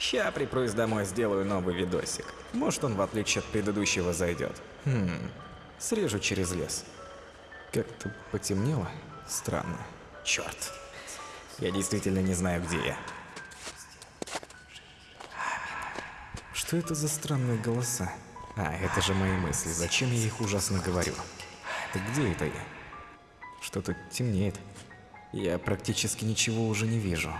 Ща припрусь домой, сделаю новый видосик. Может он, в отличие от предыдущего, зайдет. Хм, срежу через лес. Как-то потемнело? Странно. Черт. Я действительно не знаю, где я. Что это за странные голоса? А, это же мои мысли. Зачем я их ужасно говорю? Так где это я? Что-то темнеет. Я практически ничего уже не вижу.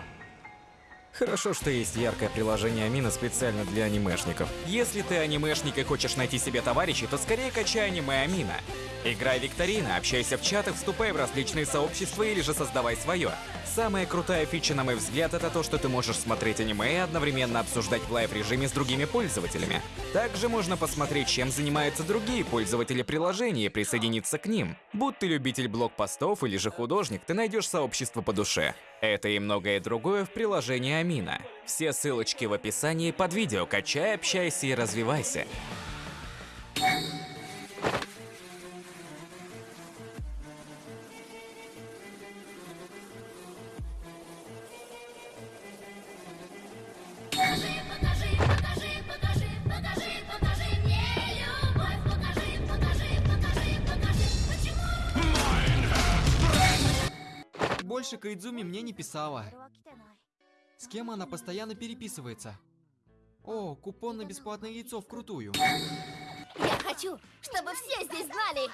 Хорошо, что есть яркое приложение Amino специально для анимешников. Если ты анимешник и хочешь найти себе товарищей, то скорее качай Anime Amino. Играй в викторины, общайся в чаты, вступай в различные сообщества или же создавай свое. Самая крутая фича, на мой взгляд, это то, что ты можешь смотреть аниме и одновременно обсуждать в live-режиме с другими пользователями. Также можно посмотреть, чем занимаются другие пользователи приложения и присоединиться к ним. Будь ты любитель блог-постов или же художник, ты найдешь сообщество по душе. Это и многое другое в приложении Амина. Все ссылочки в описании под видео. Качай, общайся и развивайся. Больше Кайдзуми мне не писала. С кем она постоянно переписывается? О, купон на бесплатное яйцо вкрутую. Я хочу, чтобы все здесь знали.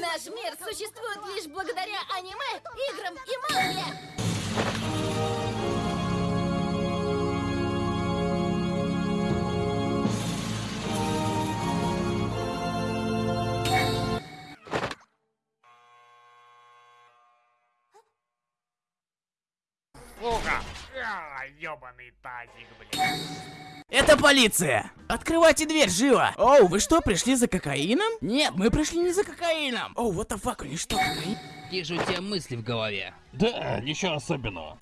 Наш мир существует лишь благодаря аниме, играм и манге. А, ёбаный тазик, блядь. Это полиция! Открывайте дверь, живо! Оу, вы что, пришли за кокаином? Нет, мы пришли не за кокаином! Оу, what the fuck, они что, кокаин? Же у тебя мысли в голове? Да, ничего особенного.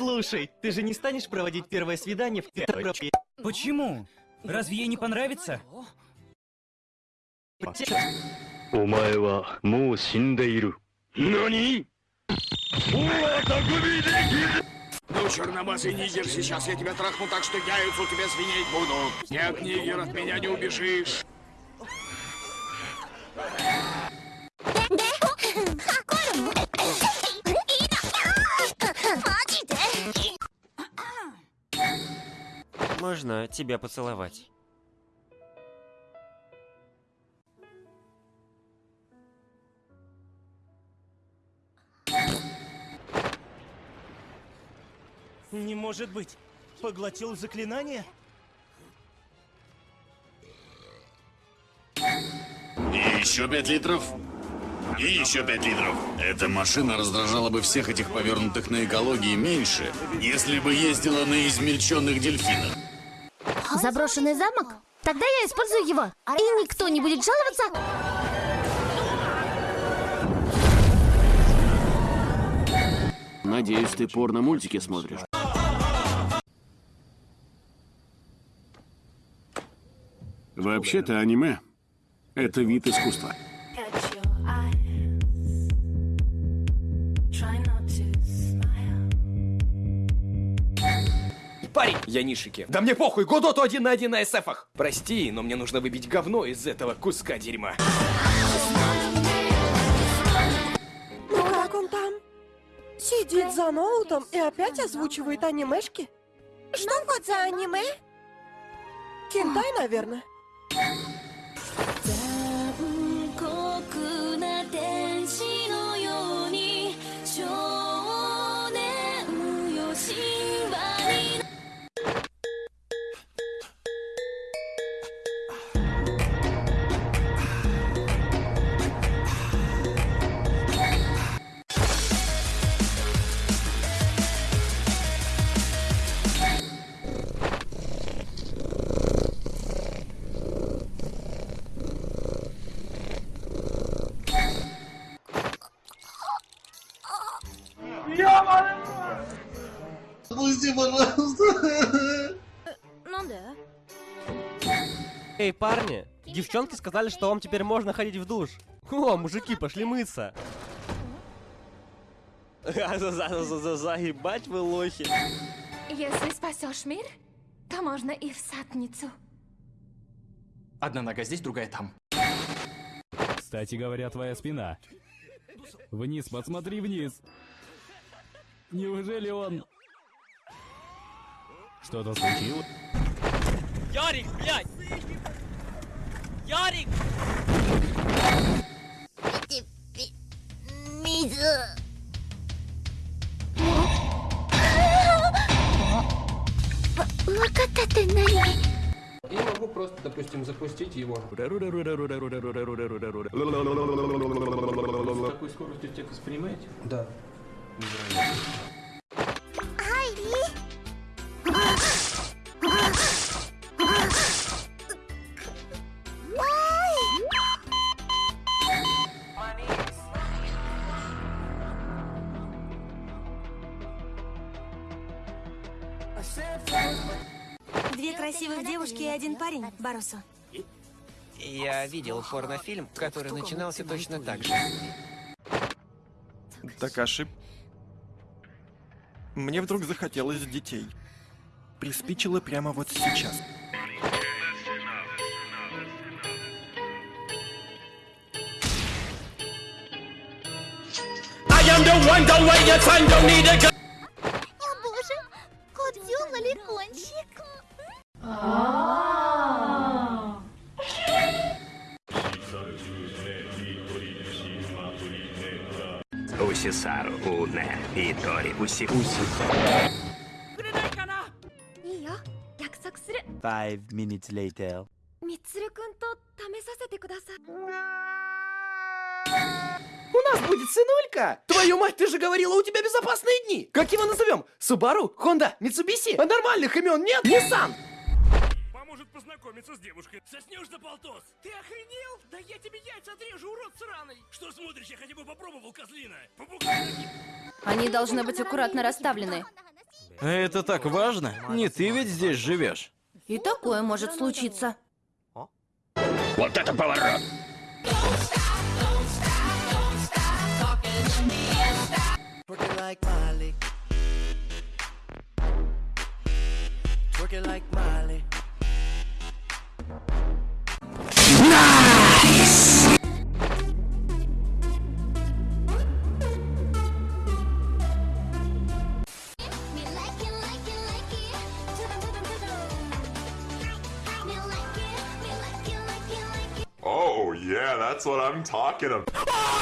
Слушай, ты же не станешь проводить первое свидание в театре? Почему? Разве ей не понравится? Умай ва моу. Нани? Ну, черномазый нигер, сейчас я тебя трахну так, что яйцу тебе звенеть буду. Нет, нигер, от меня не убежишь. Можно тебя поцеловать? Не может быть. Поглотил заклинание? И еще пять литров. И еще пять литров. Эта машина раздражала бы всех этих повернутых на экологии меньше, если бы ездила на измельченных дельфинах. Заброшенный замок? Тогда я использую его. И никто не будет жаловаться. Надеюсь, ты порно-мультики смотришь. Вообще-то аниме — это вид искусства. Парень, я Нишики. Да мне похуй, Годоту один на один на СФах. Прости, но мне нужно выбить говно из этого куска дерьма. Ну как он там? Сидит за ноутом и опять озвучивает анимешки? Что хоть за аниме? Кентай, наверное. Отпусти, пожалуйста. Ну да. Эй, парни, девчонки сказали, что вам теперь можно ходить в душ. О, мужики, пошли мыться. Заебать вы лохи. Если спасешь мир, то можно и в сатницу. Одна нога здесь, другая там. Кстати говоря, твоя спина. Вниз, посмотри вниз. Неужели он... Что-то случилось? Ярик, блядь! Ярик! Мизу. Я могу просто, допустим, запустить его. С такой скоростью текст воспринимаете? Да. Две красивых девушки и один парень, Барусу. Я видел порнофильм, который начинался точно так же. Такаши. Мне вдруг захотелось детей. Приспичило прямо вот сейчас. I am the one, the way your son don't need a gun. おしさるおねいとりうしうしくれないかないいよ約束する Five minutes later みつるくんと試させてください У нас будет сынулька! Твою мать, ты же говорила, у тебя безопасные дни! Как его назовем? Субару? Хонда? Митсубиси? А нормальных имен нет? Ниссан! Поможет познакомиться с девушкой. Соснешь за полтос. Ты охренел? Да я тебе яйца отрежу, урод сраный. Что смотришь, я хотя бы попробовал, козлина. Попугай. Они должны быть аккуратно расставлены. Это так важно? Не ты ведь здесь живешь. И такое может случиться. Вот это поворот! Twerking like Molly. it like Molly. Yeah, that's what I'm talking about. Oh,